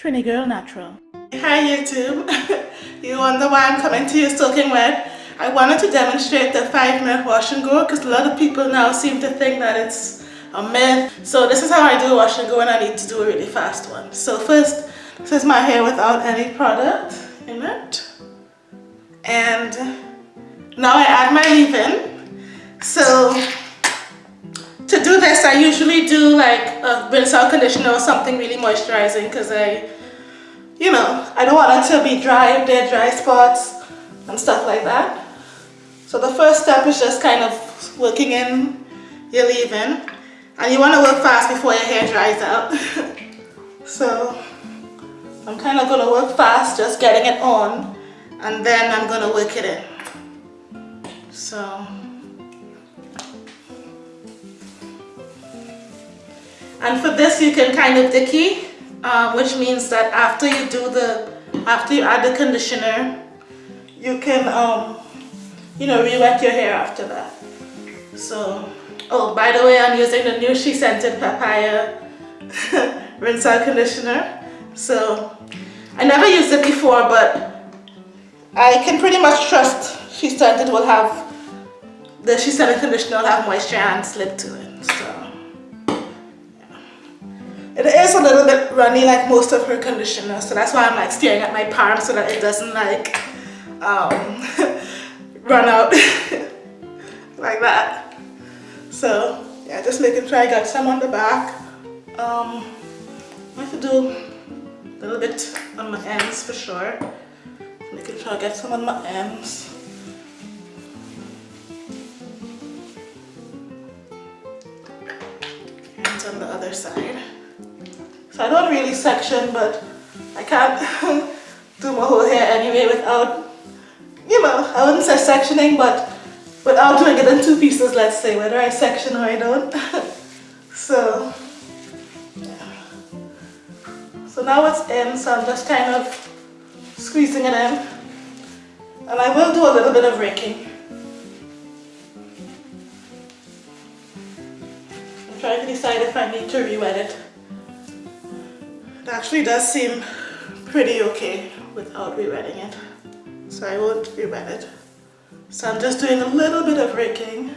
Trini Girl Natural. Hi YouTube. you wonder why I'm coming to you soaking wet? I wanted to demonstrate the 5 minute wash and go because a lot of people now seem to think that it's a myth. So this is how I do wash and go and I need to do a really fast one. So first, this is my hair without any product in it. And now I add my leave-in. So this, I usually do like a rinse out conditioner or something really moisturizing because I, you know, I don't want it to be dry if there are dry spots and stuff like that. So the first step is just kind of working in your leave-in. And you want to work fast before your hair dries out. so I'm kind of going to work fast, just getting it on. And then I'm going to work it in. So And for this you can kind of dicky, uh, which means that after you do the, after you add the conditioner, you can, um, you know, re-wet your hair after that. So, oh, by the way, I'm using the new SheScentIt Papaya Rinse Out Conditioner. So, I never used it before, but I can pretty much trust SheScentIt will have, the SheScentIt conditioner will have moisture and slip to it. So. It is a little bit runny like most of her conditioner, so that's why I'm like staring at my palm so that it doesn't like um, run out like that. So yeah, just making sure I got some on the back. Um, I have to do a little bit on my ends for sure. Making sure I get some on my ends. And on the other side. So I don't really section, but I can't do my whole hair anyway without, you know, I wouldn't say sectioning, but without doing it in two pieces, let's say, whether I section or I don't. so. So now it's in, so I'm just kind of squeezing it in. And I will do a little bit of raking. I'm trying to decide if I need to re-wet it. It actually does seem pretty okay without rewetting it. So I won't rewet it. So I'm just doing a little bit of raking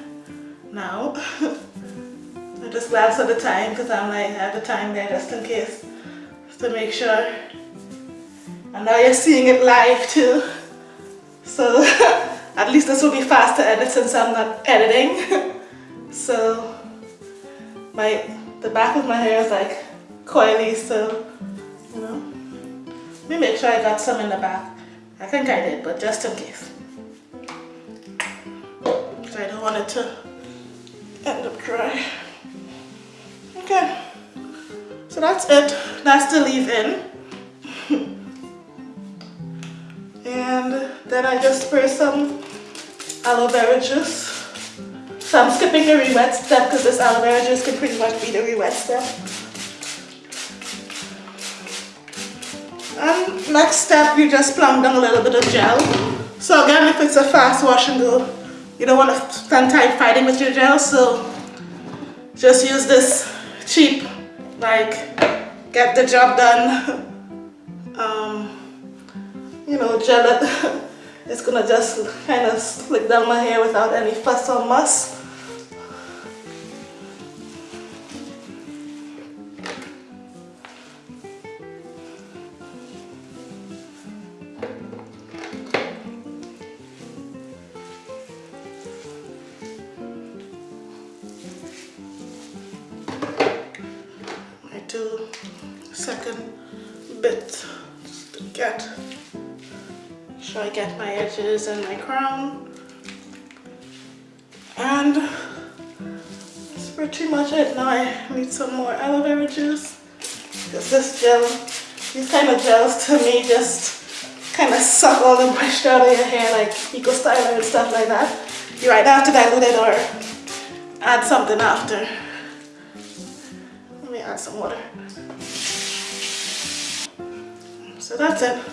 now. I just glance at the time because I'm like, I have the time there just in case. Just to make sure. And now you're seeing it live too. So at least this will be fast to edit since I'm not editing. so my the back of my hair is like coily so me make sure I got some in the back. I think I did but just in case. Because I don't want it to end up dry. Okay. So that's it. That's the leave-in and then I just spray some aloe vera juice. So I'm skipping the re-wet step because this aloe vera juice can pretty much be the re-wet step And next step, you just plump down a little bit of gel. So again, if it's a fast wash and go, you don't want to spend time fighting with your gel, so just use this cheap, like, get the job done, um, you know, gel it. it's gonna just kind of slick down my hair without any fuss or muss. Bit just to get sure I get my edges and my crown? And that's pretty much it. Now I need some more aloe vera juice. Because this gel these kind of gels to me just kind of suck all the moisture out of your hair like eco styler and stuff like that. You either have to dilute it or add something after. Let me add some water. So that's it.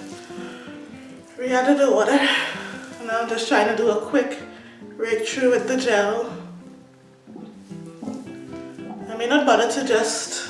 We added the water. And now I'm just trying to do a quick rake through with the gel. I may not bother to just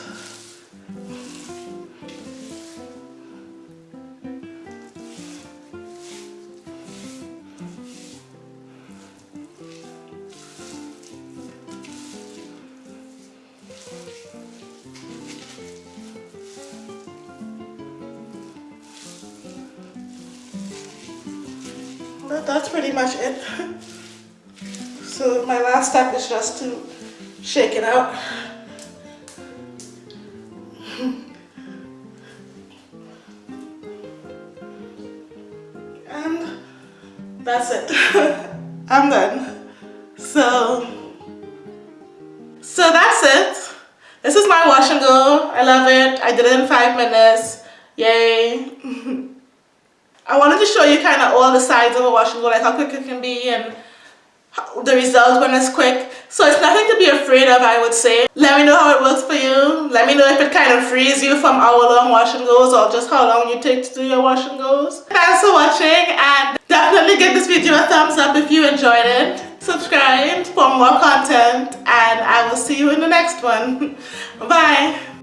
but that's pretty much it. So my last step is just to shake it out. And that's it. I'm done. So, so that's it. This is my wash and go. I love it. I did it in five minutes. Yay. I wanted to show you kind of all the sides of a wash and go, like how quick it can be and the results when it's quick. So it's nothing to be afraid of, I would say. Let me know how it works for you. Let me know if it kind of frees you from hour long wash and goes or just how long you take to do your wash and goes. Thanks for watching and definitely give this video a thumbs up if you enjoyed it. Subscribe for more content and I will see you in the next one. Bye.